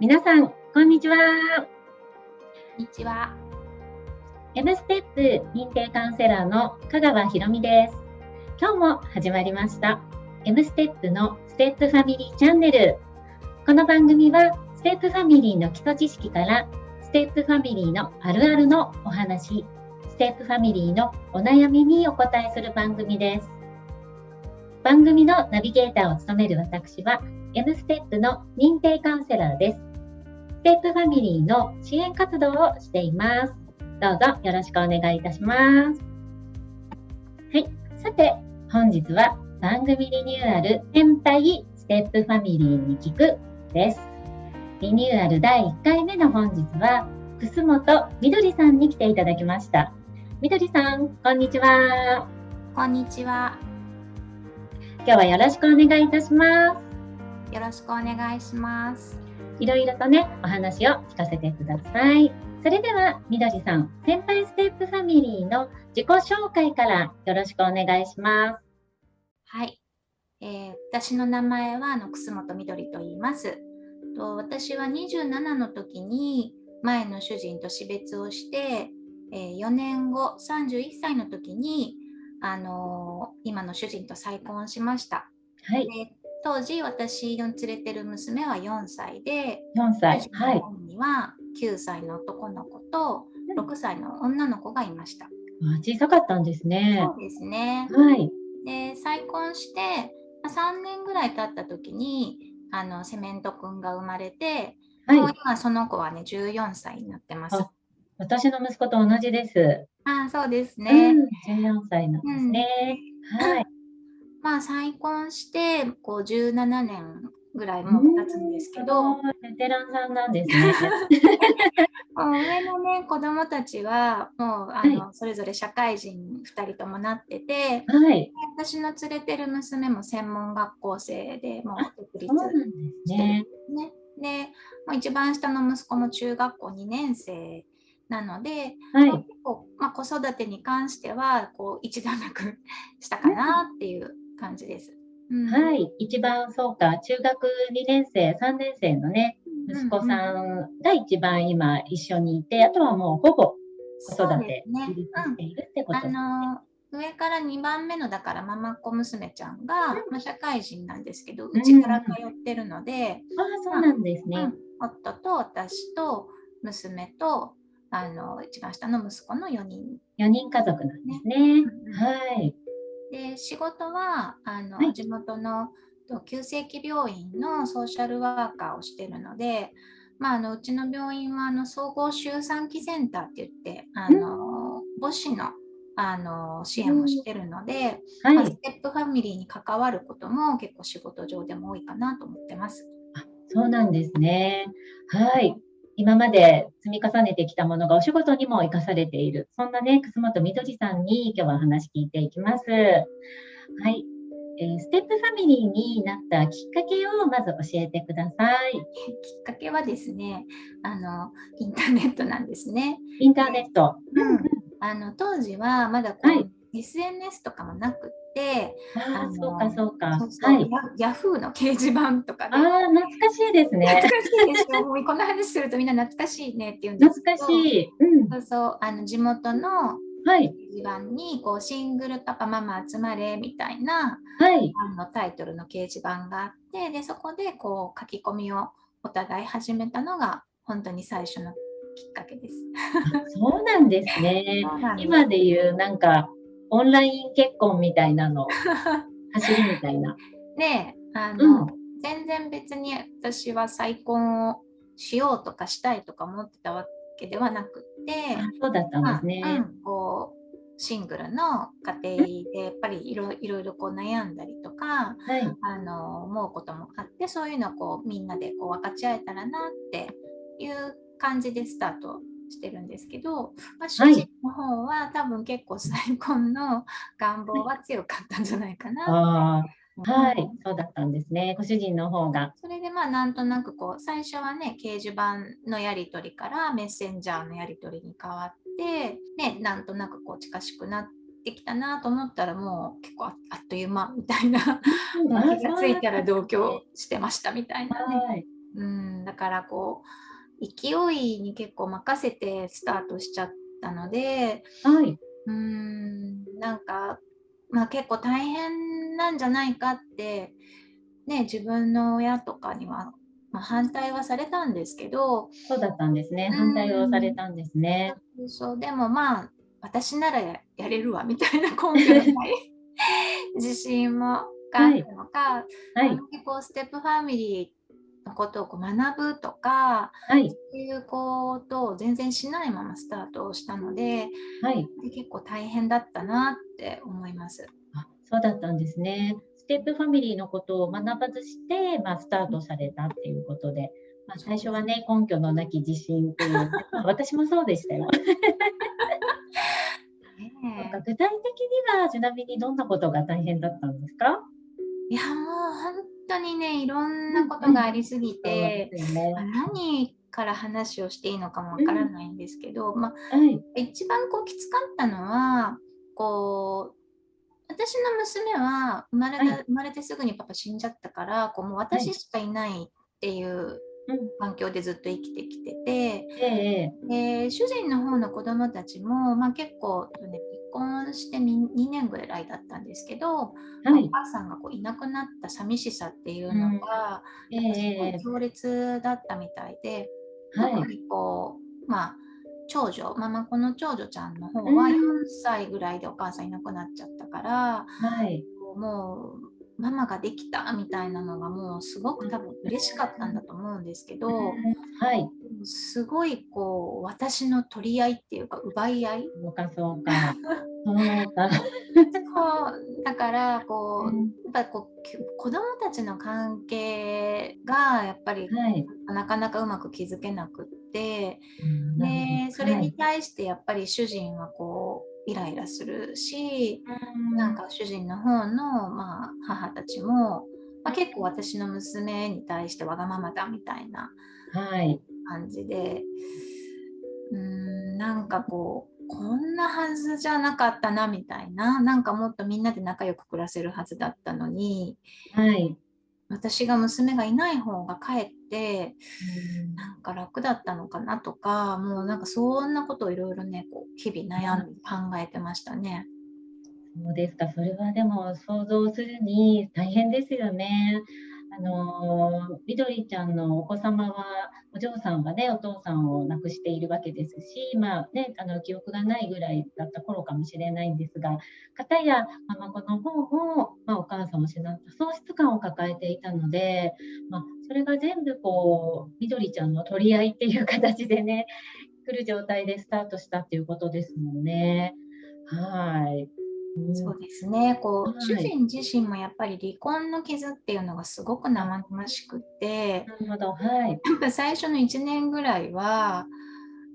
皆さん、こんにちは。こんにちは。M ステップ認定カウンセラーの香川ひろみです。今日も始まりました。M ステップのステップファミリーチャンネル。この番組は、ステップファミリーの基礎知識から、ステップファミリーのあるあるのお話、ステップファミリーのお悩みにお答えする番組です。番組のナビゲーターを務める私は、M ステップの認定カウンセラーです。ステップファミリーの支援活動をしています。どうぞよろしくお願いいたします。はい。さて、本日は番組リニューアル先輩ステップファミリーに聞くです。リニューアル第1回目の本日は、楠本みどりさんに来ていただきました。みどりさん、こんにちは。こんにちは。今日はよろしくお願いいたします。よろしくお願いします。いろいろとね、お話を聞かせてください。それでは、みどりさん、先輩ステップファミリーの自己紹介からよろしくお願いします。はい。えー私の名前はあの楠本みどりと言います。と私は27の時に前の主人と死別をして、えー4年後31歳の時に、あのー今の主人と再婚しました。はい、で当時私の連れてる娘は4歳で、4歳はいには9歳の男の子と6歳の女の子がいました。あ小さかったんですねそ。うですね。はい。で再婚してまあ3年ぐらい経った時にあのセメントくんが生まれて、もうはい。今その子はね14歳になってます。あ私の息子と同じです。ああそうですうね。ん、14歳なんですね。はい。まあ再婚してこう17年ぐらいもう経つんですけど、ベテランさんなんですね。上のね子供たちはもうあの、それぞれ社会人2人ともなってて、はい。私の連れてる娘も専門学校生でもう独立そうなんですね。ね。で、もう一番下の息子も中学校2年生なので、はいまあ、子育てに関してはこう一段落したかなっていう感じです。うんはい。一番そうか、中学2年生、3年生のね、息子さんが一番今一緒にいて、あとはもうほぼ子育てしているってことあですね。の上から2番目のだからママっ子娘ちゃんが、まあ、社会人なんですけどうちから通ってるので、ああ、そうなんですね。うん夫と私と娘とあの一番下の息子の4人4人家族なんですね。うんはい。で仕事はあの、はい地元のと急性期病院のソーシャルワーカーをしてるので、まあ、あのうちの病院はあの総合周産期センターって言ってあの母子のあの支援をしてるので、まあスはい。テップファミリーに関わることも結構仕事上でも多いかなと思ってます。そうなんですね。はい。今まで積み重ねてきたものがお仕事にも生かされている。そんなね、楠本みどりさんに今日はお話聞いていきます。はい。えーステップファミリーになったきっかけをまず教えてください。きっかけはですねあのインターネットなんですね。インターネット。うんあの当時はまだこう、はい SNS とかもなくって、あそうか、そうか。そうそうはい。ヤヤフーの掲示板とかあね。あ、懐かしいですね。懐かしいでしょ。もうこの話するとみんな懐かしいねって言うんですけど。懐かしい。うん。そうそうあの地元のはい。掲示板にこうシングルパパママ集まれみたいなはい。あのタイトルの掲示板があってでそこでこう書き込みをお互い始めたのが本当に最初のきっかけです。そうなんですね。今で言う、なんか、オンライン結婚みたいなの、走りみたいな。であの、うん全然別に私は再婚をしようとかしたいとか思ってたわけではなくって、あそうだったんですね。まあうんこうシングルの家庭でやっぱりいろいろいろこう悩んだりとかはい。あの思うこともあってそういうのをこうみんなでこう分かち合えたらなっていう感じでスタートしてるんですけど、まあ、主はい人の方は多分結構再婚の願望は強かったんじゃないかな。はいうん。そうだったんですね。ご主人の方が。それでまあなんとなくこう最初はね掲示板のやり取りからメッセンジャーのやり取りに変わって、ね、なんとなくこう近しくなってきたなと思ったらもう結構ああっという間みたいな 気がついたら同居してましたみたいなね。はい。うん、だからこう勢いに結構任せてスタートしちゃったので、はい、うんなんか、まあ、結構大変なんじゃないかって、ね、自分の親とかには、まあ、反対はされたんですけどそうだったんですね。反対をされたんですね。そうでもまあ私ならやれるわみたいな根拠のない 自信もがあるのか、はい、こうステップファミリーのことをこう学ぶとか、はい、そういうことを全然しないままスタートをしたので,、はい、で結構大変だったなって思います。あそうだったんですね。ステップファミリーのことを学ばずして、まあ、スタートされたっていうことで、まあ、最初はね根拠のなき自信という、私もそうでしたよ。具体的にはちなみにどんなことが大変だったんですか？いやもう本当にねいろんなことがありすぎて、うんね、何から話をしていいのかもわからないんですけど、うん、まあ、はい、一番こうきつかったのはこう私の娘は生まれた、はい、生まれてすぐにパパ死んじゃったからこうもう私しかいないっていう環境でずっと生きてきてて、うん、で主人の方の子供たちも、まあ、結構、ね、離婚して 2, 2年ぐらいだったんですけど、はい、お母さんがこういなくなった寂しさっていうのが、うん、すごい強烈だったみたいで、はい、特にこうまあ長女ママ子の長女ちゃんの方は4歳ぐらいでお母さんいなくなっちゃったから、はい、もうママができたみたいなのがもうすごく多分嬉しかったんだと思うんですけど、はい、すごいこう私の取り合いっていうか奪い合い？そうかそうか。そうだ。からこう、うん、やっぱこう子供たちの関係がやっぱり、はい、なかなかうまく築けなくって、うん、でそれに対してやっぱり主人はこうイライラするし、うん、なんか主人の方の、まあ、母たちも、まあ、結構私の娘に対してわがままだみたいな感じで、はい、うんなんかこうこんなはずじゃなかったなみたいななんかもっとみんなで仲良く暮らせるはずだったのに、はい、私が娘がいない方がかえって、うん、なんか楽だったのかなとかもうなんかそんなことをいろいろねこう日々悩んで考えてましたね。そうですかそれはでも想像するに大変ですよね。あのみどりちゃんのお子様はお嬢さんはねお父さんを亡くしているわけですし、まあね、あの記憶がないぐらいだった頃かもしれないんですが片やママ子の方も、まあ、お母さんを失った喪失感を抱えていたので、まあ、それが全部こうみどりちゃんの取り合いっていう形でね来る状態でスタートしたっていうことですもんね。はいそうですね。こう、はい、主人自身もやっぱり離婚の傷っていうのがすごく生々しくてなるほど、はい、やっぱ最初の1年ぐらいは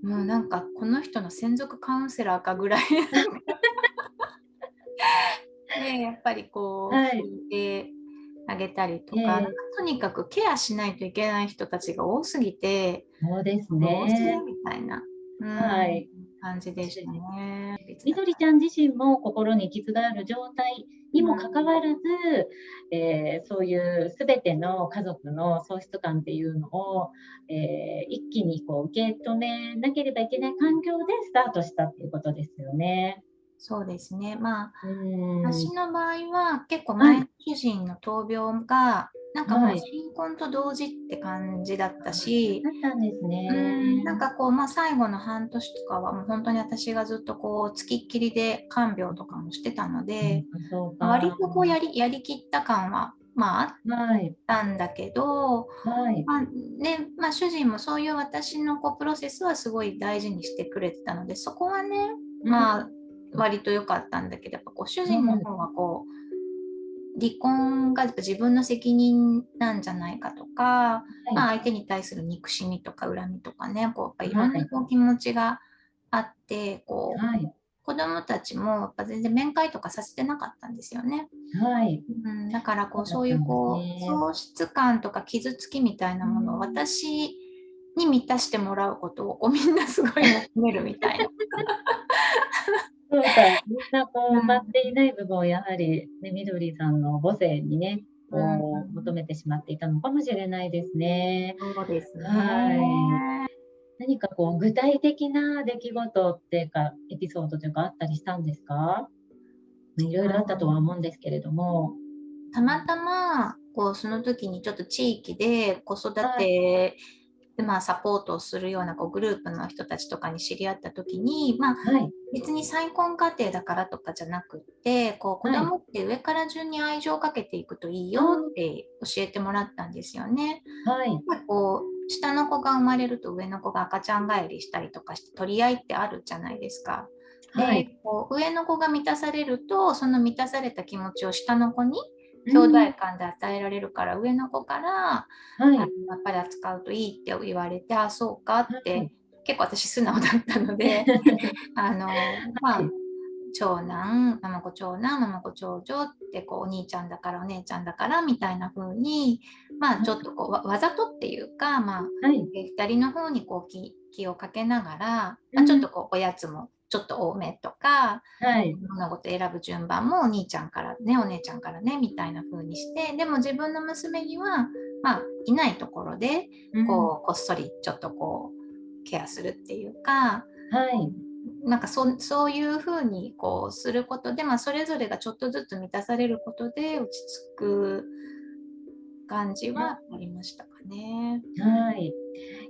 もうなんかこの人の専属カウンセラーかぐらい でやっぱりこう、はい、聞いてあげたりとか、えー、とにかくケアしないといけない人たちが多すぎてそうですね。みたいな、うん、はい感じでしたね。みどりちゃん自身も心に傷がある状態にもかかわらず、うん、えー、そういう全ての家族の喪失感っていうのを、えー、一気にこう受け止めなければいけない環境でスタートしたっていうことですよね。そうですね。まあ、私の場合は結構前の主人の闘病が、なんかもう新婚と同時って感じだったし、はい、ですね。うん。なんかこう、まあ、最後の半年とかはもう本当に私がずっとこう、つきっきりで看病とかもしてたので、うん、割とこうやりやりきった感はまあ、あったんだけど、はい。まあねまあ、主人もそういう私のこうプロセスはすごい大事にしてくれてたのでそこはね、まあ、割と良かったんだけどやっぱこう主人の方はこう、離婚が自分の責任なんじゃないかとか、はい、まあ、相手に対する憎しみとか恨みとかねこうやっぱい。ろんなこう気持ちがあって、こう、はい、子供たちもやっぱ全然面会とかさせてなかったんですよね。はい、うん、だからこうそういうこう喪失感とか傷つきみたいなものを私に満たしてもらうことをこうみんなすごい求めるみたいな。そうか、みんなこう埋まっていない部分をやはり、ね、みどりさんの母性にね、こう、求めてしまっていたのかもしれないですね。そうですね。はい何かこう具体的な出来事っていうかエピソードというかあったりしたんですか？いろいろあったとは思うんですけれども。たまたまこうその時にちょっと地域で子育てで、まあ、サポートをするようなこうグループの人たちとかに知り合った時に、まあ、はい、別に再婚家庭だからとかじゃなくってこう子供って上から順に愛情をかけていくといいよって教えてもらったんですよね。はい、まあ、こう下の子が生まれると上の子が赤ちゃん帰りしたりとかして取り合いってあるじゃないですか。で、はい、こう上の子が満たされるとその満たされた気持ちを下の子に兄弟間で与えられるから、うん、上の子から、はい、やっぱり扱うといいって言われてあそうか？って、はい、結構私素直だったので あのまあ、長男ママ子長男ママ子長女ってこうお兄ちゃんだからお姉ちゃんだからみたいな風にまあちょっとこうわざとっていうかまあ、はい、2人の方にこう気気をかけながら、まあ、ちょっとこうおやつもちょっと多めとか、はい、物事選ぶ順番もお兄ちゃんからねお姉ちゃんからねみたいな風にしてでも自分の娘には、まあ、いないところでこう、うん、こっそりちょっとこうケアするっていうか、はい、なんかそそういう風にこうすることで、まあ、それぞれがちょっとずつ満たされることで落ち着く感じはありましたかね。はい、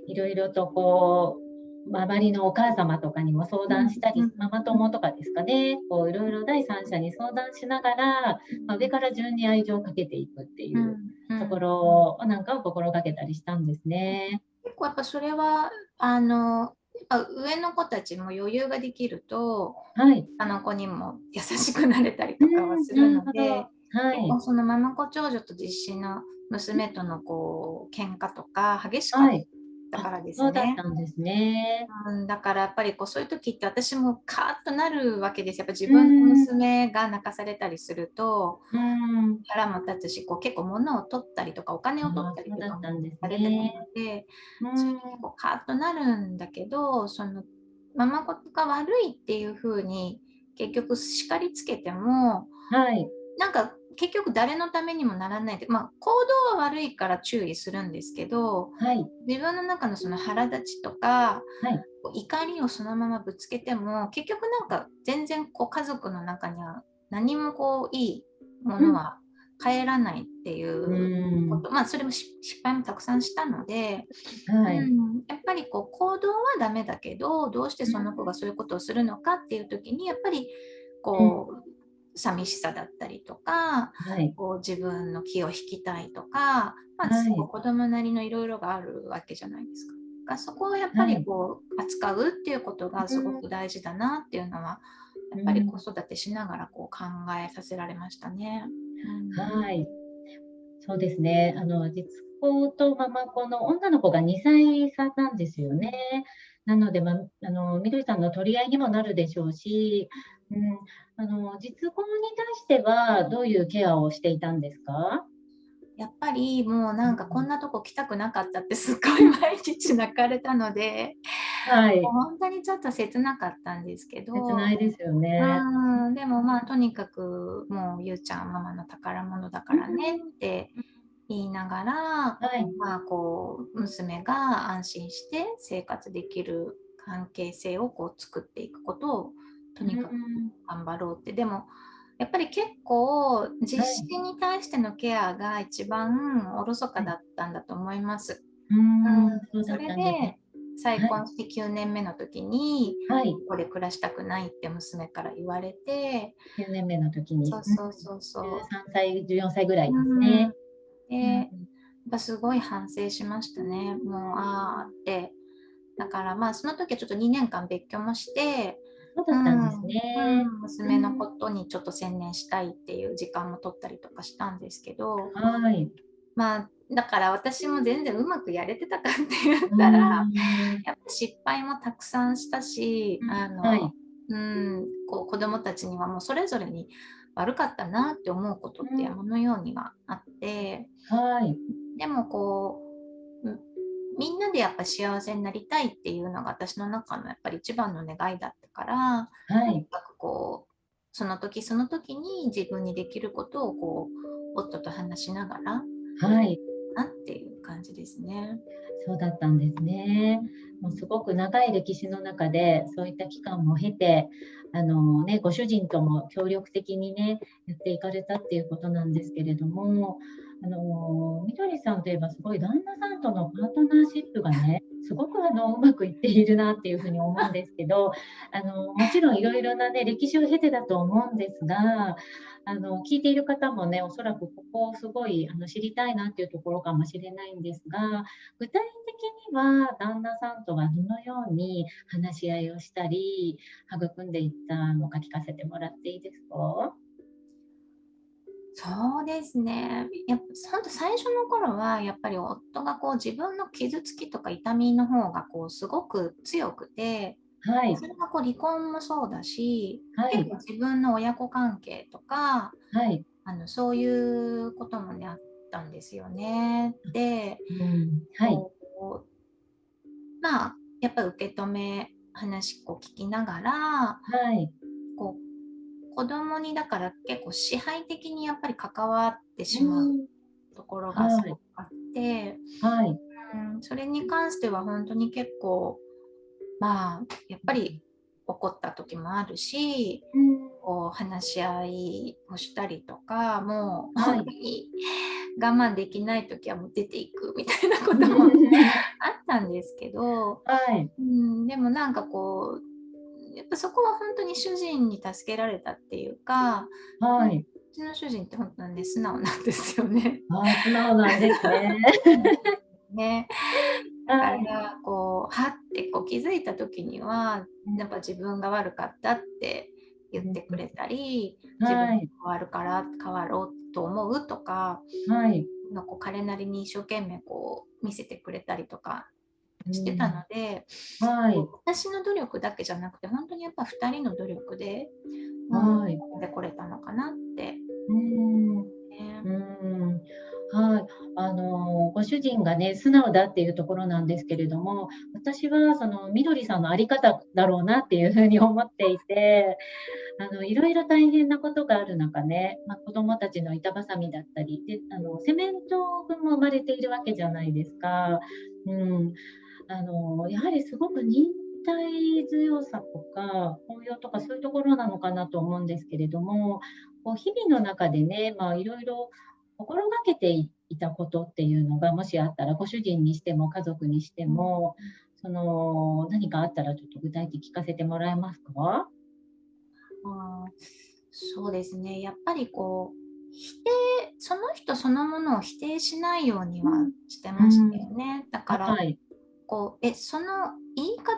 いろいろとこう周りのお母様とかにも相談したり、うん、ママ友とかですかね、こういろいろ第三者に相談しながら、まあ、上から順に愛情をかけていくっていうところなんかを心がけたりしたんですね。結構やっぱそれはあのやっぱ上の子たちも余裕ができると、はい、あの子にも優しくなれたりとかはするので、はい、そのママ子長女と実子の娘とのこう喧嘩とか激しかったからですね。そうだったんですね。うん、だからやっぱりこうそういう時って私もカーッとなるわけです。やっぱ自分の娘が泣かされたりすると、うん、腹も立つしこう結構物を取ったりとかお金を取ったりとかもされてるので、うん、そカーッとなるんだけどそのママ子が悪いっていう風に結局叱りつけても、はい、なんか結局誰のためにもならないで、まあ、行動は悪いから注意するんですけど、はい、自分の中のその腹立ちとか、はい、怒りをそのままぶつけても結局なんか全然こう家族の中には何もこういいものは帰らないっていうこと、うん、まあそれも失敗もたくさんしたので、はい、うん、やっぱりこう行動はダメだけどどうしてその子がそういうことをするのかっていう時にやっぱりこう、寂しさだったりとか、はい、こう自分の気を引きたいとか、まあ、はい、子供なりのいろいろがあるわけじゃないですか。がそこをやっぱりこう、扱うっていうことがすごく大事だなっていうのは、やっぱり子育てしながらこう考えさせられましたね。うん、はい。そうですね。あの実子とママ子の女の子が2歳差なんですよね。なので、まあのみどりさんの取り合いにもなるでしょうし、うん、あの実婚に対してはどういうケアをしていたんですか？やっぱりもうなんかこんなとこ来たくなかったってすっごい毎日泣かれたので、はい、本当にちょっと切なかったんですけど。切ないですよね。うん。でもまあとにかくもうゆうちゃんママの宝物だからねって言いながら、はい、まあこう娘が安心して生活できる関係性をこう作っていくことをとにかく頑張ろうって、でもやっぱり結構実施に対してのケアが一番おろそかだったんだと思います。うん、それで再婚して9年目の時に、はい、これ暮らしたくないって娘から言われて9年目の時に。そうそうそうそう。13歳14歳ぐらいですね。で、やっぱすごい反省しましたね。もうああって。だからまあその時はちょっと2年間別居もしてそうだったんですね、うん、娘のことにちょっと専念したいっていう時間も取ったりとかしたんですけど、はい、まあだから私も全然うまくやれてたかって言ったら、やっぱ失敗もたくさんしたし、あの、はい、うんこう子供たちにはもうそれぞれに悪かったなって思うことって山のようにはあって、はい、でもこうみんなでやっぱ幸せになりたいっていうのが私の中のやっぱり一番の願いだったから、はい、とにかくこうその時その時に自分にできることをこう夫と話しながらはい。なっていう感じですね。そうだったんですね。もうすごく長い歴史の中でそういった期間も経て、あのね、ご主人とも協力的にね、やっていかれたっていうことなんですけれども、あのみどりさんといえばすごい旦那さんとのパートナーシップがね、すごくあのうまくいっているなっていうふうに思うんですけど、あのもちろんいろいろなね、歴史を経てだと思うんですが、あの聞いている方もね、おそらくここをすごいあの知りたいなっていうところかもしれないんですが、具体的には旦那さんとはどのように話し合いをしたり、育んでいったのか聞かせてもらっていいですか？そうですね。やっぱ本当最初の頃はやっぱり夫がこう自分の傷つきとか痛みの方がこうすごく強くて、はい。そ、れがこう離婚もそうだし、はい。結構、自分の親子関係とかはい、あのそういうこともねあったんですよね。で、うん、はい、こうまあやっぱり受け止め話こう聞きながらはい、こう子供にだから結構支配的にやっぱり関わってしまうところがすごくあって、はい、うん、それに関しては本当に結構まあやっぱり怒った時もあるしうん、こう話し合いをしたりとかもうはい我慢できない時はもう出ていくみたいなこともあったんですけど、はい、うん、でもなんかこうやっぱそこは本当に主人に助けられたっていうかはい、うちの主人って本当にね素直なんですよね。あ、素直なんですね。ね。だかはい、らこうはってこう気づいた時にはやっぱ自分が悪かったって言ってくれたり、自分がはい、変わるから変わろうと思うとか、はい、まあこう彼なりに一生懸命こう見せてくれたりとかしてたので、はい、私の努力だけじゃなくて本当にやっぱ2人の努力で、はい。うんでこれたのかなって、うん。ねうん。はい、あのご主人がね素直だっていうところなんですけれども私はそのみどりさんの在り方だろうなっていうふうに思っていて あのいろいろ大変なことがある中ね、まあ、子どもたちの板挟みだったりであのセメント君も生まれているわけじゃないですか。うん、あのやはりすごく忍耐強さとか包容とかそういうところなのかなと思うんですけれどもこう日々の中でね、まあ、いろいろ心がけていたことっていうのがもしあったらご主人にしても家族にしても、その何かあったらちょっと具体的に聞かせてもらえますか？あーそうですね。やっぱりこう否定その人そのものを否定しないようにはしてましたよね、だから、はい。こうえその言い方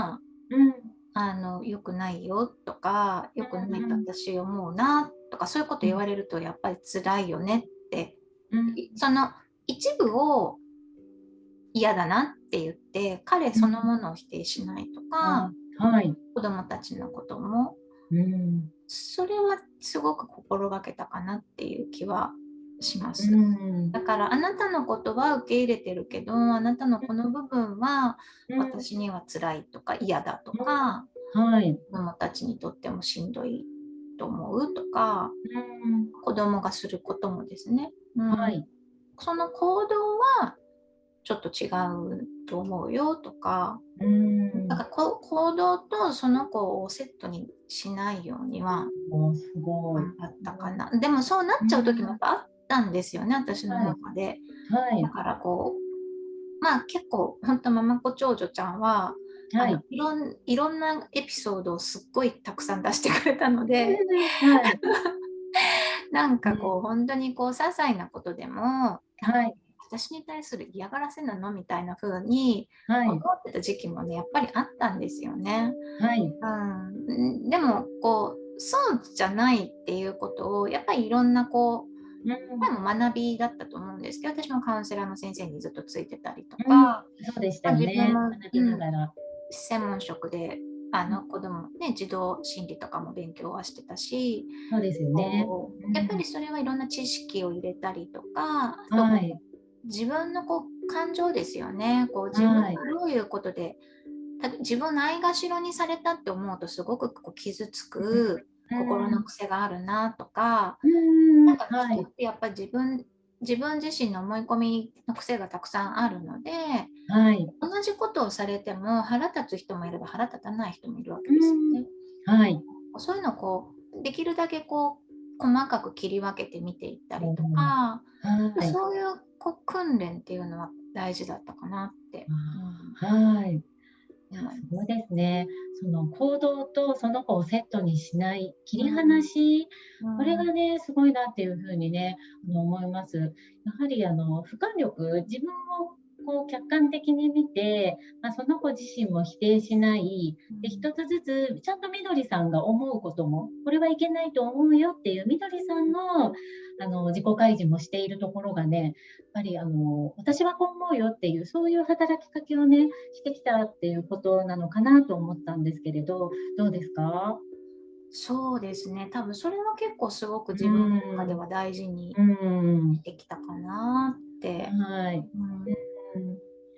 はうん。あの良くないよとか良くないと私思うなとかそういうこと言われるとやっぱり辛いよねってうん。その一部を嫌だなって言って彼そのものを否定しないとか、はい。子供たちのこともうん。それはすごく心がけたかなっていう気はします。うん。だからあなたのことは受け入れてるけどあなたのこの部分は私には辛いとか嫌だとかはい。子供たちにとってもしんどいと思うとかうん。子供がすることもですね、うんはい。その行動はちょっと違うと思うよとかうんだか行動とその子をセットにしないようにはおすごい。頑張ったかなでもそうなっちゃう時もやっぱあったんですよね私の中で。はいだ。からこうまあ結構本当ママ子長女ちゃんは、はいあの。いろんいろんなエピソードをすっごいたくさん出してくれたのではい。なんかこう本当にこう些細なことでもはい。私に対する嫌がらせなのみたいな風にはい。思ってた時期もねやっぱりあったんですよね。はい。うん、でもこうそうじゃないっていうことをやっぱりいろんなこううん。でも学びだったと思うんですけど私もカウンセラーの先生にずっとついてたりとか、そうでしたよね。自分も学びながら。専門職であの子供ね児童心理とかも勉強はしてたし、そうですよね。やっぱりそれはいろんな知識を入れたりとか、はい。自分のこう感情ですよね。こう自分がはい。どういうことで、た自分ないがしろにされたって思うとすごくこう傷つく心の癖があるなとか、うん。なんかやっぱり自分自分自身の思い込みの癖がたくさんあるので、はい。同じことをされても腹立つ人もいれば腹立たない人もいるわけですよね。はい。そういうのをこうできるだけこう細かく切り分けて見ていったりとか、はい。そういうこう訓練っていうのは大事だったかなって。はい。いやすごいですね。その行動とその子をセットにしない切り離し、うんこれがね、すごいなっていうふうにね、あの思います。やはりあの俯瞰力、自分をこう客観的に見て、まあ、その子自身も否定しない、で一つずつちゃんとみどりさんが思うことも、これはいけないと思うよっていうみどりさんのあの自己開示もしているところがね、やっぱりあの私はこう思うよっていう、そういう働きかけをね、してきたっていうことなのかなと思ったんですけれど、どうですか？そうですね。多分それは結構すごく自分の中では大事にうん。できたかなって。はい。うんうん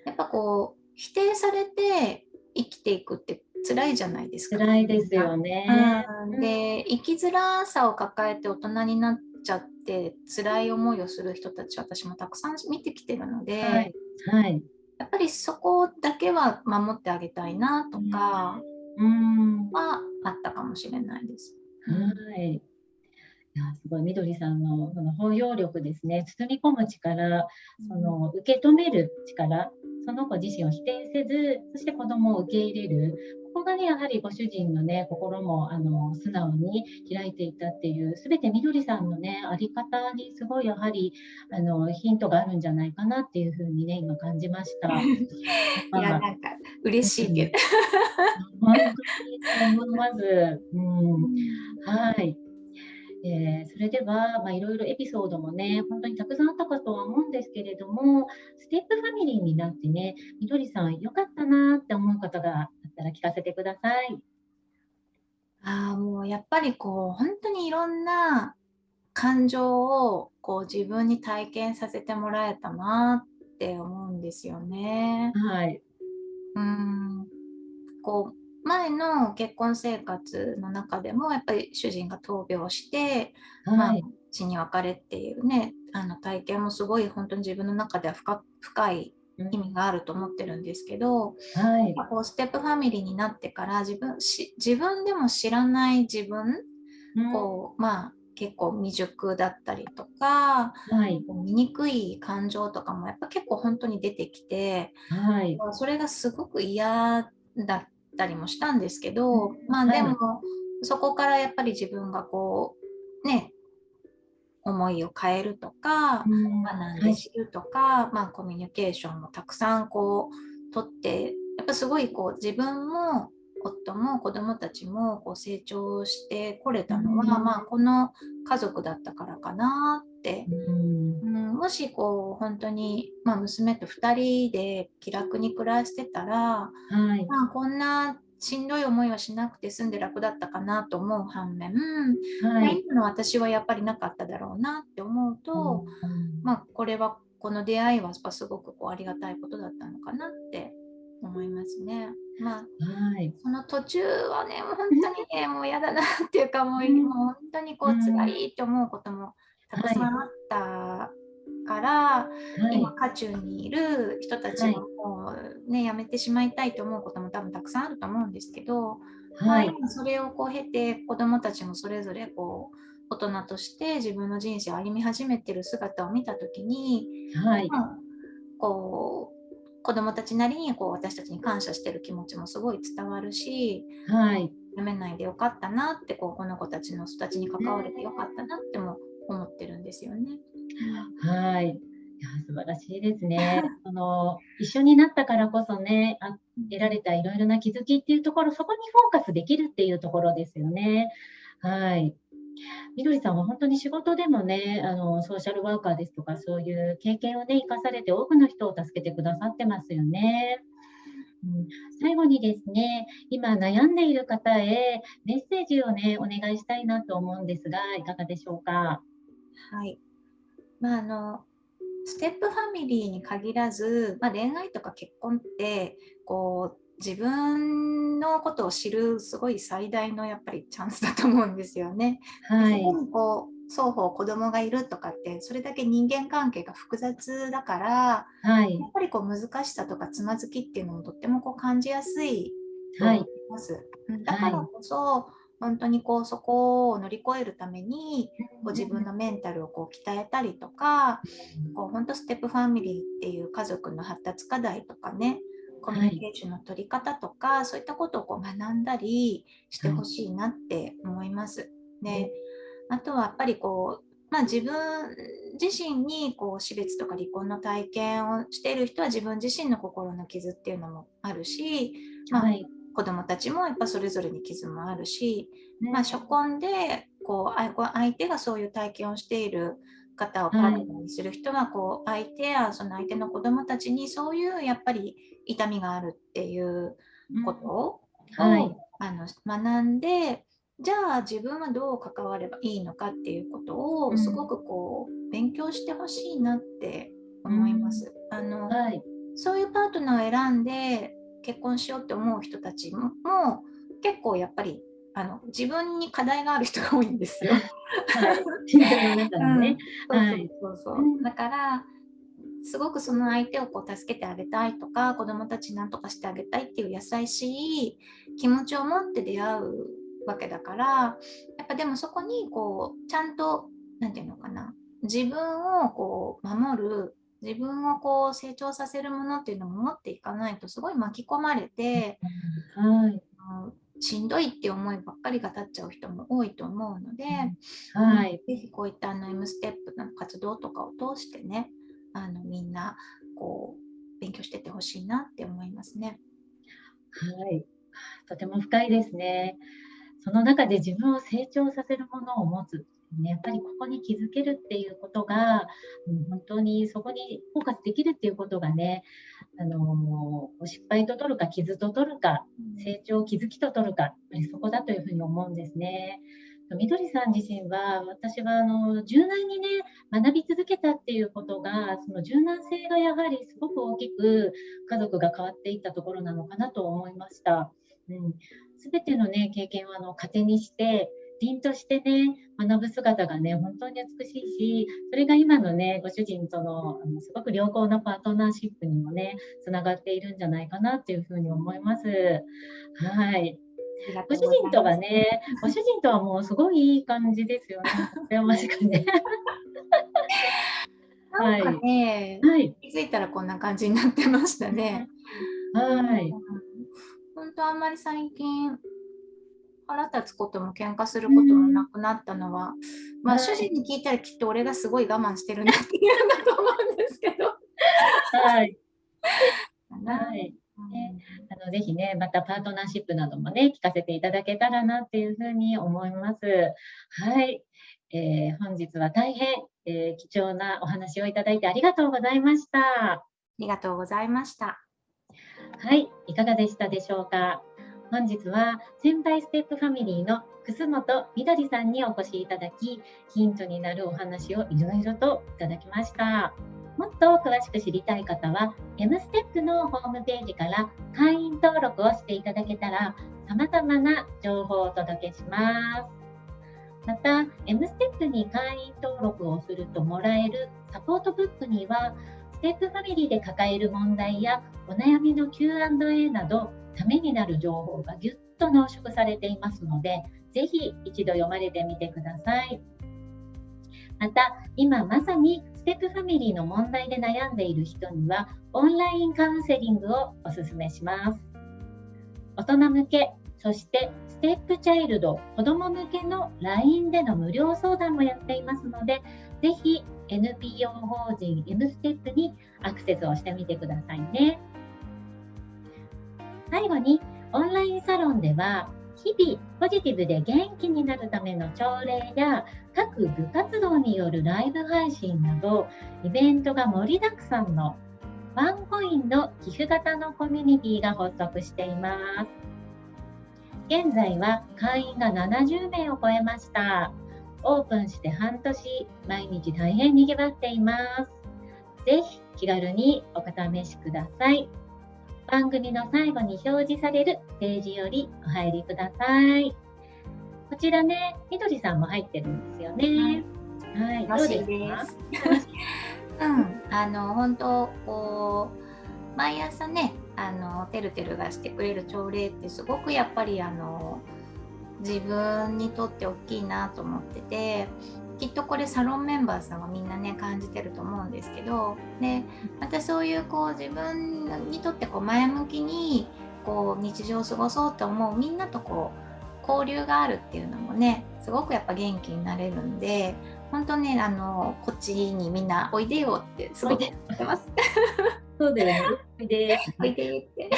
やっぱこう否定されて生きていくって辛いじゃないですか。辛いですよね。うんで生きづらさを抱えて大人になっちゃって辛い思いをする人たち私もたくさん見てきてるので、はい。はい。やっぱりそこだけは守ってあげたいなとかうん。はあったかもしれないです。はい。いや、すごい、みどりさんのその包容力ですね、包み込む力、その受け止める力、その子自身を否定せず、そして子供を受け入れる。ここがね、やはりご主人のね、心もあの素直に開いていたっていう、すべてみどりさんのね、あり方にすごいやはりあのヒントがあるんじゃないかなっていうふうにね、今感じました。いやまあなんか嬉しいけど。本当に思います。うんはい。えーそれでは、まあ、いろいろエピソードもね、本当にたくさんあったかとは思うんですけれども、ステップファミリーになってね、みどりさん、よかったなって思う方があったら聞かせてください。ああもうやっぱりこう本当にいろんな感情をこう自分に体験させてもらえたなって思うんですよね。はい。うんこう前の結婚生活の中でもやっぱり主人が闘病して、まあはい。死に別れっていうねあの体験もすごい本当に自分の中では深深い意味があると思ってるんですけど、はい。こうステップファミリーになってから自分し自分でも知らない自分うんこうまあ結構未熟だったりとかはい。醜い感情とかもやっぱ結構本当に出てきてはい。それがすごく嫌だったりもしたんですけど、うん。まあはい。でも、そこからやっぱり自分がこうね思いを変えるとか、うん。学んはい。で知るとか、まあ、コミュニケーションもたくさんこう取ってやっぱすごいこう自分も夫も子供たちもこう成長してこれたのは、うん。まあ、この家族だったからかなって、うんうん、もしこう本当に、まあ、娘と2人で気楽に暮らしてたら、はい。まあ、こんなしんどい思いはしなくて済んで楽だったかなと思う反面、はい。今の私はやっぱりなかっただろうなって思うと、うんまあ、これはこの出会いはすごくこうありがたいことだったのかなって思いますね。まあ、はい。その途中はね、もう本当にね、もう嫌だなっていうか、もう本当にこううん辛いって思うこともたくさんあったから、はい。今、渦中にいる人たちはいももうね、やめてしまいたいと思うことも多分たくさんあると思うんですけど、まあはい。今それをこう経て子どもたちもそれぞれこう大人として自分の人生を歩み始めてる姿を見た時に、はい。まあこう子どもたちなりにこう私たちに感謝してる気持ちもすごい伝わるしはい。やめないでよかったなってこうこの子たちの人たちに関われてよかったなってってるんですよね。はい。いや、素晴らしいですね。その、一緒になったからこそね、あ得られたいろいろな気づきっていうところ、そこにフォーカスできるっていうところですよね。はい。みどりさんは本当に仕事でもね、あの、ソーシャルワーカーですとか、そういう経験をね、生かされて多くの人を助けてくださってますよね。うん、最後にですね、今悩んでいる方へメッセージをね、お願いしたいなと思うんですが、いかがでしょうか？はいまあ、あのステップファミリーに限らず、まあ、恋愛とか結婚ってこう自分のことを知るすごい最大のやっぱりチャンスだと思うんですよね。はい。そこにこ双方子供がいるとかってそれだけ人間関係が複雑だから、はい、やっぱりこう難しさとかつまずきっていうのもとってもこう感じやすいと思います。はい、だからこそ、はい、本当にこうそこを乗り越えるためにこう自分のメンタルをこう鍛えたりとか、こう本当ステップファミリーっていう家族の発達課題とかねコミュニケーションの取り方とか、はい、そういったことをこう学んだりしてほしいなって思います。であとはやっぱりこう、まあ、自分自身にこう死別とか離婚の体験をしている人は自分自身の心の傷っていうのもあるし、まあ、子どもたちもやっぱそれぞれに傷もあるし、まあ、初婚でこう相手がそういう体験をしている方をパートナーにする人はこう相手やその相手の子どもたちにそういうやっぱり痛みがあるっていうことを、はい、あの学んでじゃあ自分はどう関わればいいのかっていうことをすごくこう勉強してほしいなって思います。あの、はい、そういうパートナーを選んで結婚しようって思う人たちも結構やっぱりあの自分に課題がある人が多いんですよ。だからすごくその相手をこう助けてあげたいとか子どもたちなんとかしてあげたいっていう優しい気持ちを持って出会うわけだからやっぱでもそこにこうちゃんと何て言うのかな。自分をこう守る自分をこう成長させるものっていうのも持っていかないとすごい巻き込まれて、はい、しんどいって思いばっかりが立っちゃう人も多いと思うので、はい、ぜひこういったあの M ステップの活動とかを通してねあのみんなこう勉強しててほしいなって思いますね。はい、とても深いですね。その中で自分を成長させるものを持つね、やっぱりここに気づけるっていうことが、うん、本当にそこにフォーカスできるっていうことがね、あの失敗と取るか傷と取るか成長気づきと取るかやっぱりそこだというふうに思うんですね。みどりさん自身は私はあの柔軟にね学び続けたっていうことがその柔軟性がやはりすごく大きく家族が変わっていったところなのかなと思いました。うん、全てのね経験をあの糧にして凛としてね、学ぶ姿がね、本当に美しいし、それが今のね、ご主人とのあのすごく良好なパートナーシップにもね、つながっているんじゃないかなっていうふうに思います。はい。ご主人とはね、ご主人とはもうすごいいい感じですよね。羨ましくね。なんかね、はい、気づいたらこんな感じになってましたね。はい。本当あんまり最近腹立つことも喧嘩することもなくなったのは、まあ、主人に聞いたらきっと俺がすごい我慢してるなっていうんだと思うんですけど。はい。はい。ね、あのぜひね、またパートナーシップなどもね、聞かせていただけたらなっていうふうに思います。はい。えー、本日は大変、えー、貴重なお話をいただいてありがとうございました。ありがとうございました。はい、いかがでしたでしょうか？本日は先輩ステップファミリーの楠本みどりさんにお越しいただき、ヒントになるお話をいろいろといただきました。もっと詳しく知りたい方は、M ステップのホームページから会員登録をしていただけたら、様々な情報をお届けします。また、M ステップに会員登録をするともらえるサポートブックには、ステップファミリーで抱える問題やお悩みの Q&A などためになる情報がぎゅっと濃縮されていますので、ぜひ一度読まれてみてください。また、今まさにステップファミリーの問題で悩んでいる人には、オンラインカウンセリングをお勧めします。大人向け、そしてステップチャイルド、子ども向けの LINE での無料相談もやっていますので、ぜひ NPO 法人 M ステップにアクセスをしてみてくださいね。最後にオンラインサロンでは日々ポジティブで元気になるための朝礼や各部活動によるライブ配信などイベントが盛りだくさんのワンコインの寄付型のコミュニティが発足しています。現在は会員が70名を超えました。オープンして半年、毎日大変にぎわっています。ぜひ気軽にお試しください。番組の最後に表示されるページよりお入りください。こちらね、みどりさんも入ってるんですよね。はい、楽しいです。うん、あの本当こう毎朝ねあのてるてるがしてくれる朝礼ってすごくやっぱりあの自分にとって大きいなと思っててきっとこれサロンメンバーさんはみんなね感じてると思うんですけどでまたそういうこう自分にとってこう前向きにこう日常を過ごそうと思うみんなとこう交流があるっていうのもねすごくやっぱ元気になれるんで本当ねあのこっちにみんなおいでよってすごく言ってます。そうだよね。おいで。おいでって。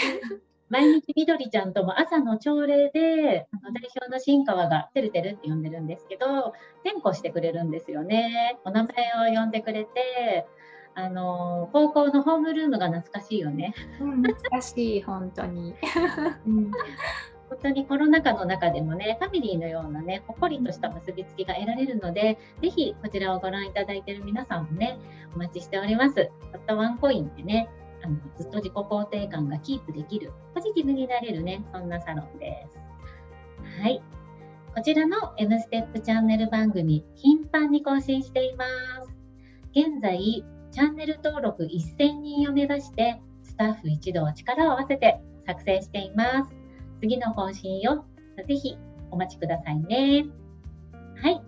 毎日みどりちゃんとも朝の朝礼で、あの代表の新川がてるてるって呼んでるんですけど、転校してくれるんですよね。お名前を呼んでくれて、あの高校のホームルームが懐かしいよね。うん、懐かしい、本当に。うん本当にコロナ禍の中でもね、ファミリーのようなね、ほっこりとした結びつきが得られるので、ぜひこちらをご覧いただいている皆さんもね、お待ちしております。たったワンコインでね、あのずっと自己肯定感がキープできる、ポジティブになれるね、そんなサロンです。はい。こちらの M ステップチャンネル番組、頻繁に更新しています。現在、チャンネル登録1000人を目指して、スタッフ一同力を合わせて作成しています。次の更新をぜひお待ちくださいね。はい。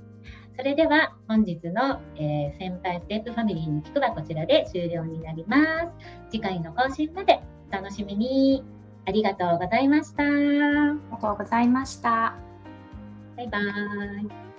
それでは本日の、えー、先輩ステップファミリーの聞くはこちらで終了になります。次回の更新までお楽しみに。ありがとうございました。ありがとうございました。バイバーイ。